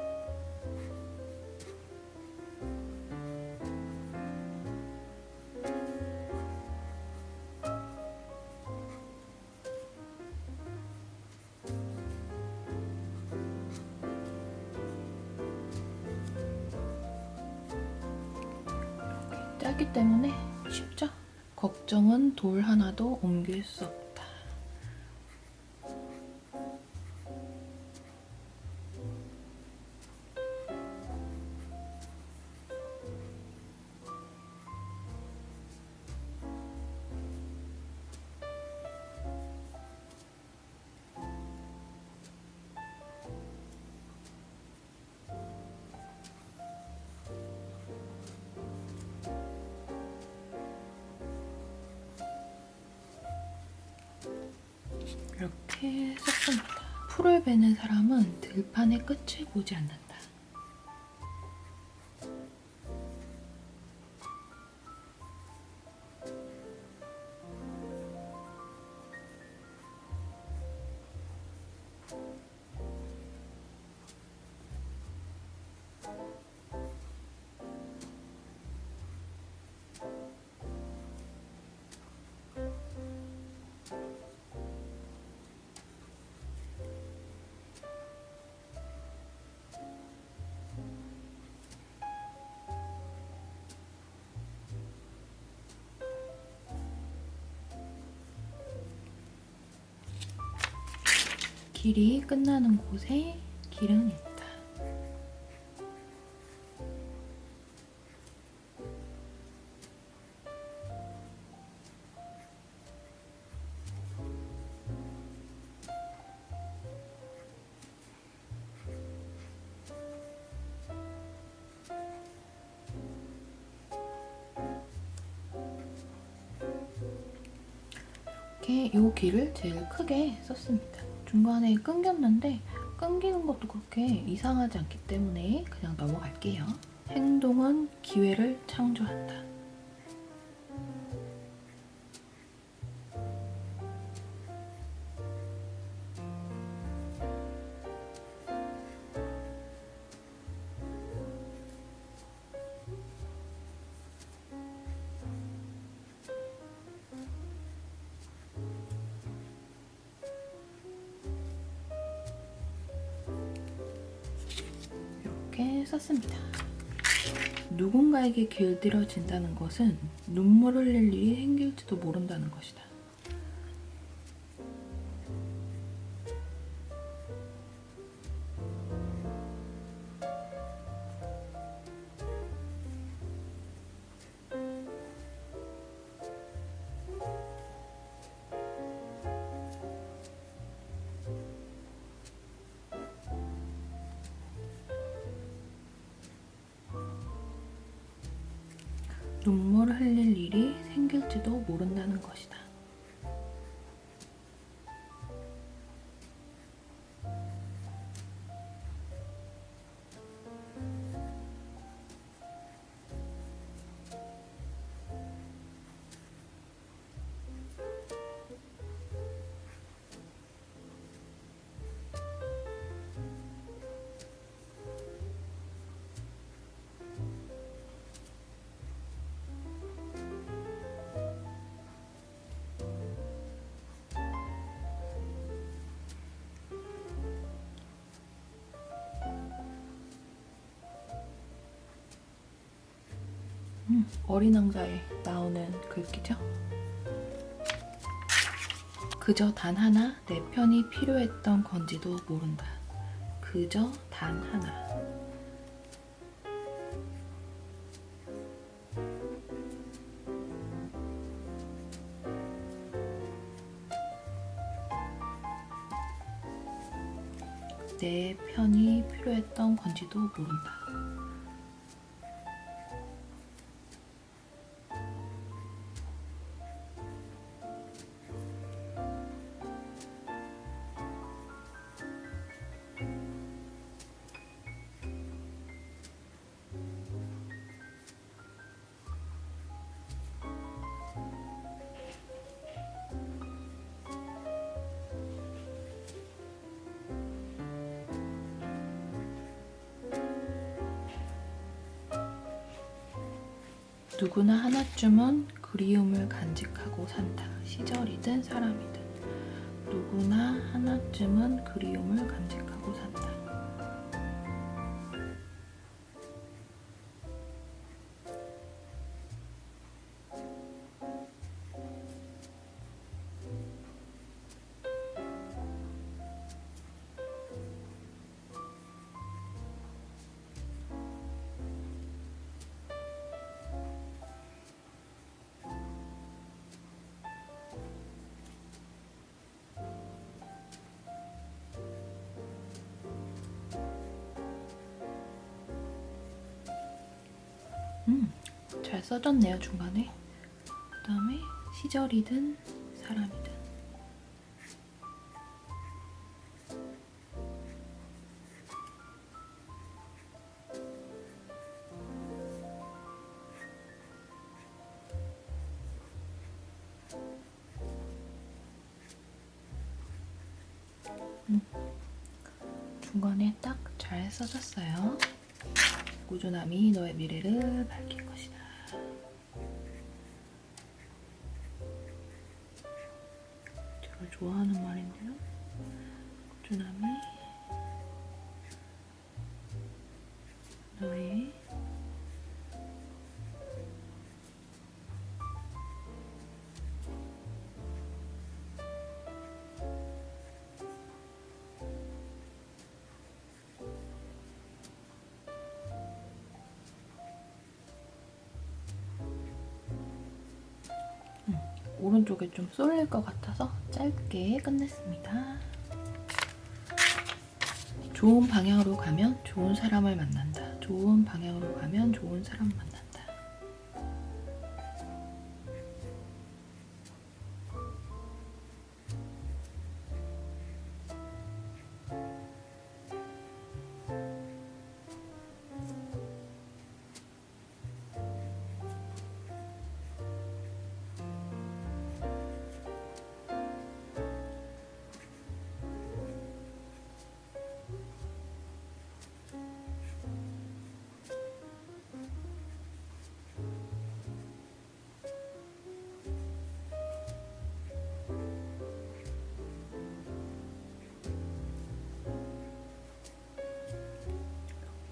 베는 사람은 들판의 끝을 보지 않는다. 길이 끝나는 곳에 길은 있다. 이렇게 이 길을 제일 크게 썼습니다. 중간에 끊겼는데 끊기는 것도 그렇게 이상하지 않기 때문에 그냥 넘어갈게요. 행동은 기회를 창조한다. 이렇게 썼습니다. 누군가에게 길들여진다는 것은 눈물 흘릴 일이 생길지도 모른다는 것이다. 어린 왕자에 나오는 글귀죠. 그저 단 하나 내 편이 필요했던 건지도 모른다. 그저 단 하나. 내 편이 필요했던 건지도 모른다. 누구나 하나쯤은 그리움을 간직하고 산다. 시절이든 사람이든. 누구나 하나쯤은 그리움을 간직하고 산다. 써졌네요, 중간에. 그 다음에 시절이든 사람이든. 음, 중간에 딱 잘 써졌어요. 꾸준함이 너의 미래를 밝힐 오른쪽에 좀 쏠릴 것 같아서 짧게 끝냈습니다. 좋은 방향으로 가면 좋은 사람을 만난다. 좋은 방향으로 가면 좋은 사람 만난다.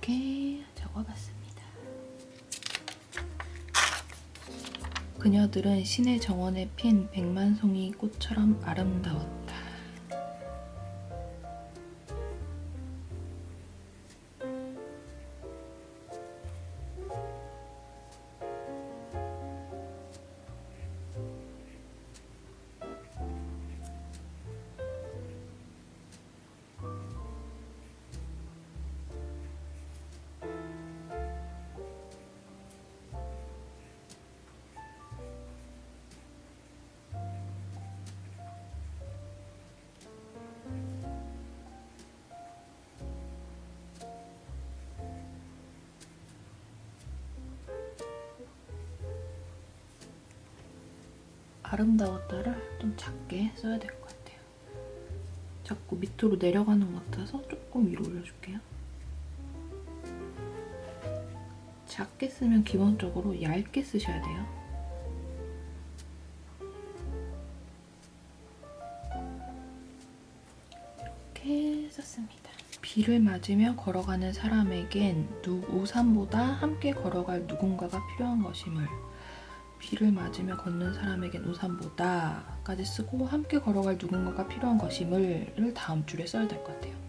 이렇게 적어봤습니다. 그녀들은 신의 정원에 핀 백만송이 꽃처럼 아름다웠다. 아름다웠다를 좀 작게 써야 될 것 같아요. 자꾸 밑으로 내려가는 것 같아서 조금 위로 올려줄게요. 작게 쓰면 기본적으로 얇게 쓰셔야 돼요. 이렇게 썼습니다. 비를 맞으며 걸어가는 사람에겐 누, 우산보다 함께 걸어갈 누군가가 필요한 것임을 비를 맞으며 걷는 사람에겐 우산보다까지 쓰고 함께 걸어갈 누군가가 필요한 것임을를 다음 줄에 써야 될 것 같아요.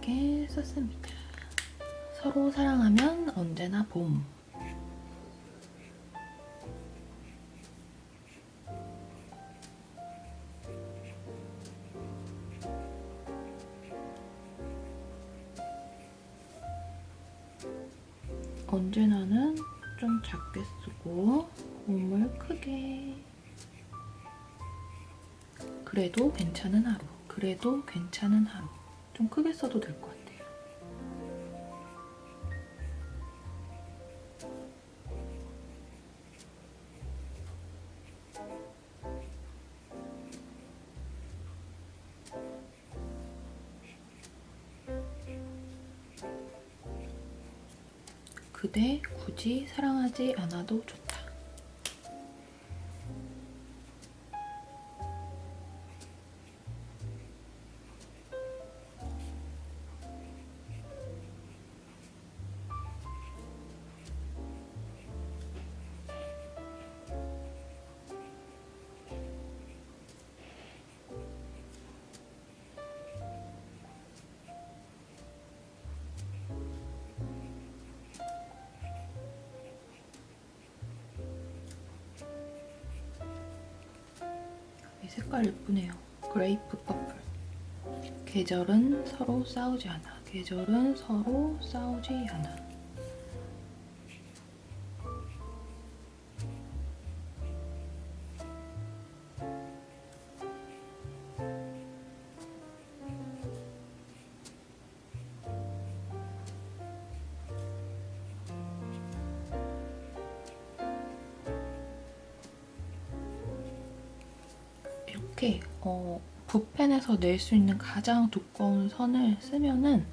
이렇게 썼습니다. 서로 사랑하면 언제나 봄. 언제나는 좀 작게 쓰고 봄을 크게 그래도 괜찮은 하루 그래도 괜찮은 하루 좀 크게 써도 될 것 같아요. 그대 굳이 사랑하지 않아도 좋다. 그레이프 퍼플. 계절은 서로 싸우지 않아. 계절은 서로 싸우지 않아. 이렇게 어, 붓펜에서 낼 수 있는 가장 두꺼운 선을 쓰면은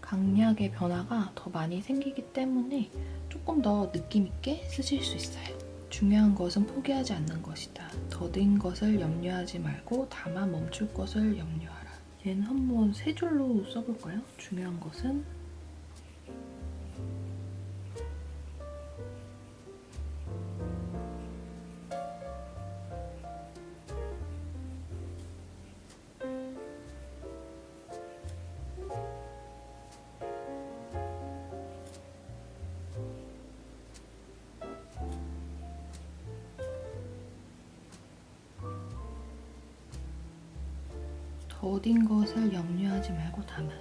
강약의 변화가 더 많이 생기기 때문에 조금 더 느낌 있게 쓰실 수 있어요. 중요한 것은 포기하지 않는 것이다. 더딘 것을 염려하지 말고 다만 멈출 것을 염려하라. 얘는 한번 세 줄로 써볼까요? 중요한 것은 아마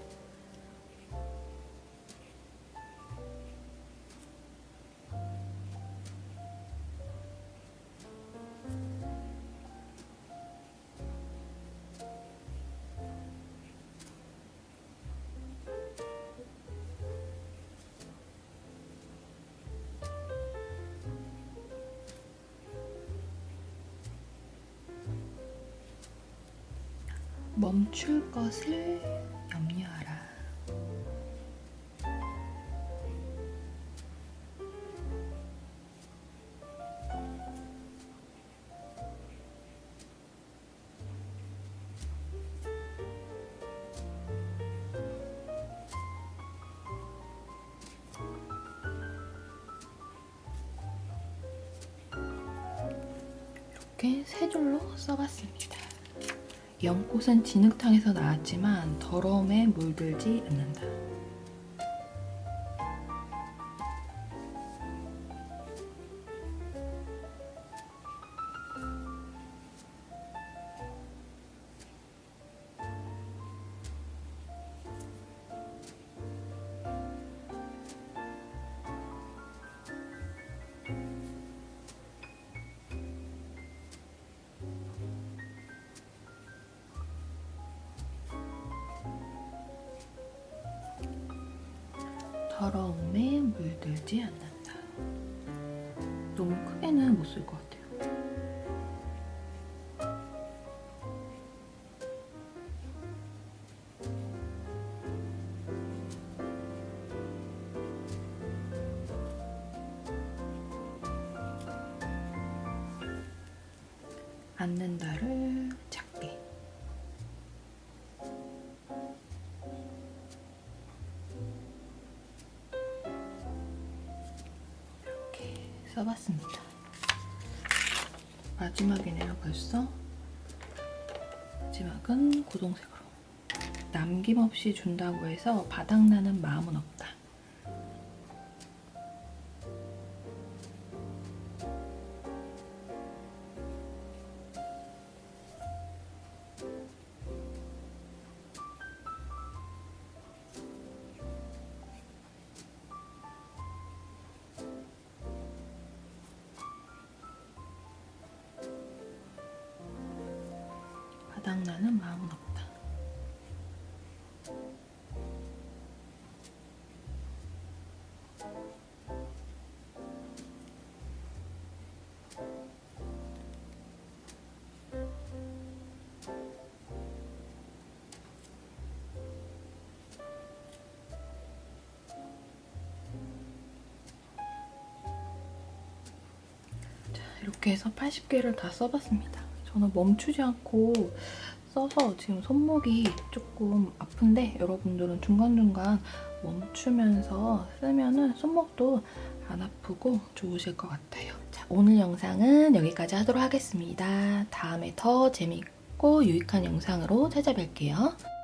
멈출 것을 이렇게 세 줄로 써봤습니다. 연꽃은 진흙탕에서 나왔지만 더러움에 물들지 않는다. 앉는다를 작게 이렇게 써봤습니다. 마지막이네요 벌써. 마지막은 고동색으로. 남김없이 준다고 해서 바닥나는 마음은 없다. 해서 80개를 다 써봤습니다. 저는 멈추지 않고 써서 지금 손목이 조금 아픈데 여러분들은 중간중간 멈추면서 쓰면은 손목도 안 아프고 좋으실 것 같아요. 자, 오늘 영상은 여기까지 하도록 하겠습니다. 다음에 더 재밌고 유익한 영상으로 찾아뵐게요.